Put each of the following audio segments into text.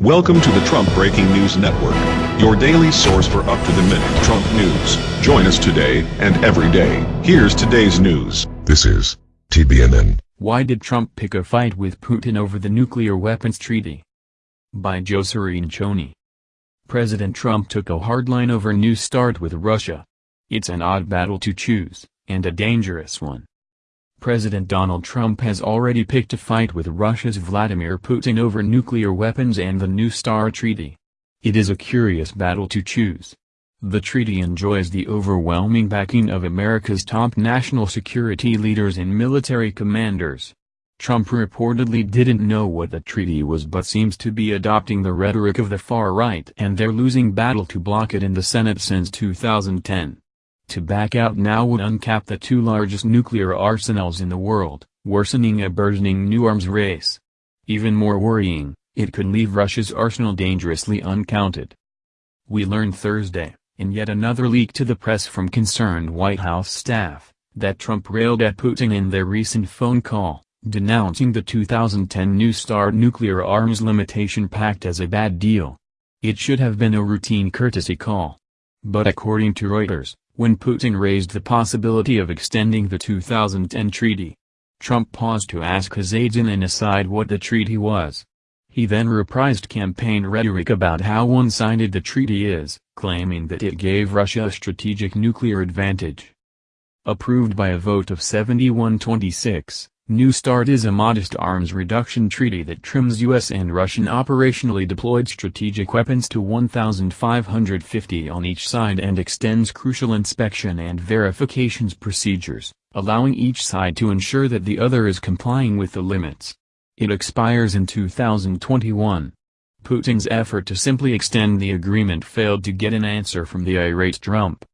Welcome to the Trump Breaking News Network, your daily source for up-to-the-minute Trump news. Join us today and every day. Here's today's news. This is TBNN. Why did Trump pick a fight with Putin over the nuclear weapons treaty? By Joe Cirincione. President Trump took a hard line over New START with Russia. It's an odd battle to choose, and a dangerous one. President Donald Trump has already picked a fight with Russia's Vladimir Putin over nuclear weapons and the New START treaty. It is a curious battle to choose. The treaty enjoys the overwhelming backing of America's top national security leaders and military commanders. Trump reportedly didn't know what the treaty was but seems to be adopting the rhetoric of the far right and their losing battle to block it in the Senate since 2010. To back out now would uncap the two largest nuclear arsenals in the world, worsening a burgeoning new arms race. Even more worrying, it could leave Russia's arsenal dangerously uncounted. We learned Thursday, in yet another leak to the press from concerned White House staff, that Trump railed at Putin in their recent phone call, denouncing the 2010 New START nuclear arms limitation pact as a bad deal. It should have been a routine courtesy call. But according to Reuters, when Putin raised the possibility of extending the 2010 treaty. Trump paused to ask his aides in an aside what the treaty was. He then reprised campaign rhetoric about how one-sided the treaty is, claiming that it gave Russia a strategic nuclear advantage. Approved by a vote of 71-26, New START is a modest arms reduction treaty that trims U.S. and Russian operationally deployed strategic weapons to 1,550 on each side and extends crucial inspection and verifications procedures, allowing each side to ensure that the other is complying with the limits. It expires in 2021. Putin's effort to simply extend the agreement failed to get an answer from the irate Trump.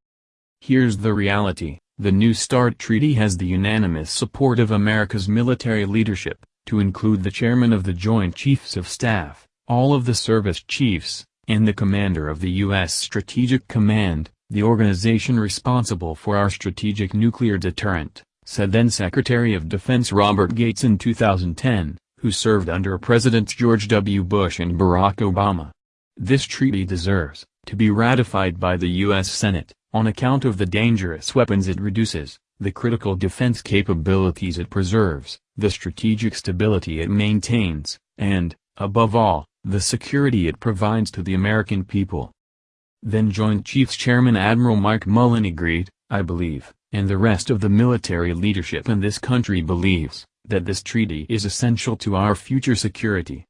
Here's the reality. The New START treaty has the unanimous support of America's military leadership, to include the chairman of the Joint Chiefs of Staff, all of the service chiefs, and the commander of the U.S. Strategic Command, the organization responsible for our strategic nuclear deterrent, said then Secretary of Defense Robert Gates in 2010, who served under Presidents George W. Bush and Barack Obama. This treaty deserves to be ratified by the U.S. Senate, on account of the dangerous weapons it reduces, the critical defense capabilities it preserves, the strategic stability it maintains, and, above all, the security it provides to the American people. Then Joint Chiefs Chairman Admiral Mike Mullen agreed, I believe, and the rest of the military leadership in this country believes, that this treaty is essential to our future security.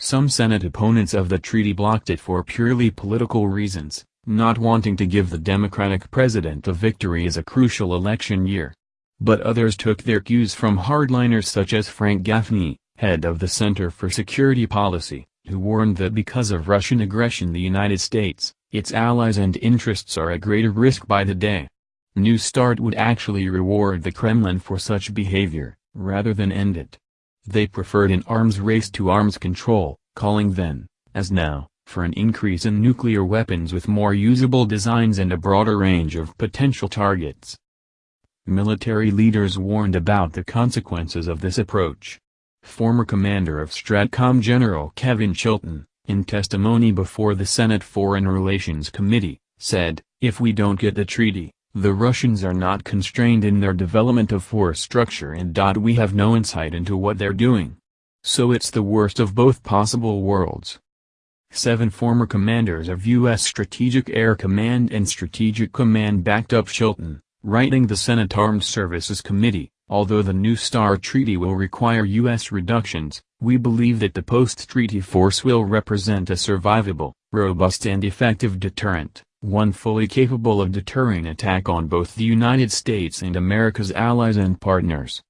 Some Senate opponents of the treaty blocked it for purely political reasons, not wanting to give the Democratic president a victory is a crucial election year. But others took their cues from hardliners such as Frank Gaffney, head of the Center for Security Policy, who warned that because of Russian aggression the United States, its allies and interests are at greater risk by the day. New START would actually reward the Kremlin for such behavior, rather than end it. They preferred an arms race to arms control, calling then, as now, for an increase in nuclear weapons with more usable designs and a broader range of potential targets. Military leaders warned about the consequences of this approach. Former commander of STRATCOM General Kevin Chilton, in testimony before the Senate Foreign Relations Committee, said, if we don't get the treaty, the Russians are not constrained in their development of force structure and. We have no insight into what they're doing. So it's the worst of both possible worlds. Seven former commanders of U.S. Strategic Air Command and Strategic Command backed up Chilton, writing the Senate Armed Services Committee, although the New START treaty will require U.S. reductions, we believe that the post-treaty force will represent a survivable, robust and effective deterrent, one fully capable of deterring attack on both the United States and America's allies and partners.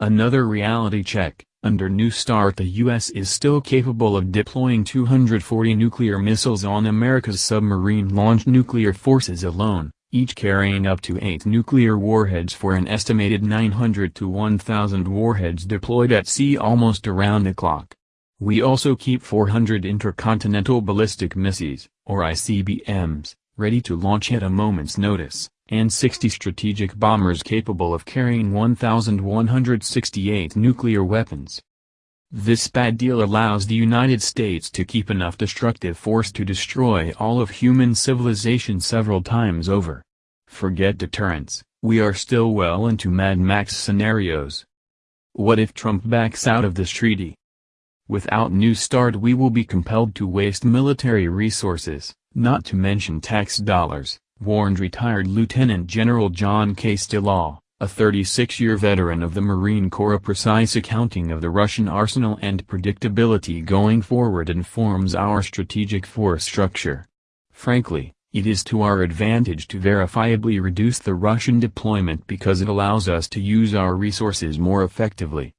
Another reality check, under New START the U.S. is still capable of deploying 240 nuclear missiles on America's submarine-launched nuclear forces alone, each carrying up to 8 nuclear warheads for an estimated 900 to 1,000 warheads deployed at sea almost around the clock. We also keep 400 intercontinental ballistic missiles, or ICBMs, ready to launch at a moment's notice and 60 strategic bombers capable of carrying 1,168 nuclear weapons. This bad deal allows the United States to keep enough destructive force to destroy all of human civilization several times over. Forget deterrence, we are still well into Mad Max scenarios. What if Trump backs out of this treaty? Without New START we will be compelled to waste military resources, not to mention tax dollars, warned retired Lieutenant General John Castellaw a 36-year veteran of the Marine Corps. A precise accounting of the Russian arsenal and predictability going forward informs our strategic force structure. Frankly, it is to our advantage to verifiably reduce the Russian deployment because it allows us to use our resources more effectively.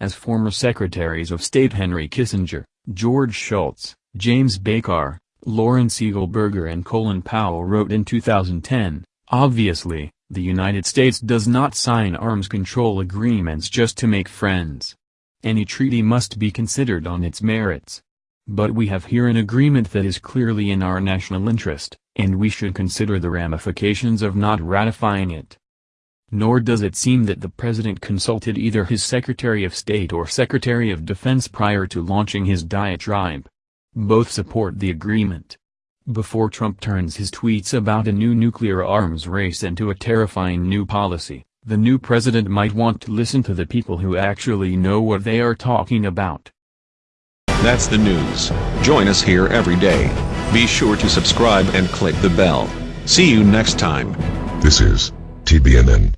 As former Secretaries of State Henry Kissinger, George Shultz, James Baker, Lawrence Eagleburger and Colin Powell wrote in 2010, obviously, the United States does not sign arms control agreements just to make friends. Any treaty must be considered on its merits. But we have here an agreement that is clearly in our national interest, and we should consider the ramifications of not ratifying it. Nor does it seem that the President consulted either his Secretary of State or Secretary of Defense prior to launching his diatribe. Both support the agreement. Before Trump turns his tweets about a new nuclear arms race into a terrifying new policy, the new president might want to listen to the people who actually know what they are talking about. That's the news. Join us here every day. Be sure to subscribe and click the bell. See you next time. This is TBNN.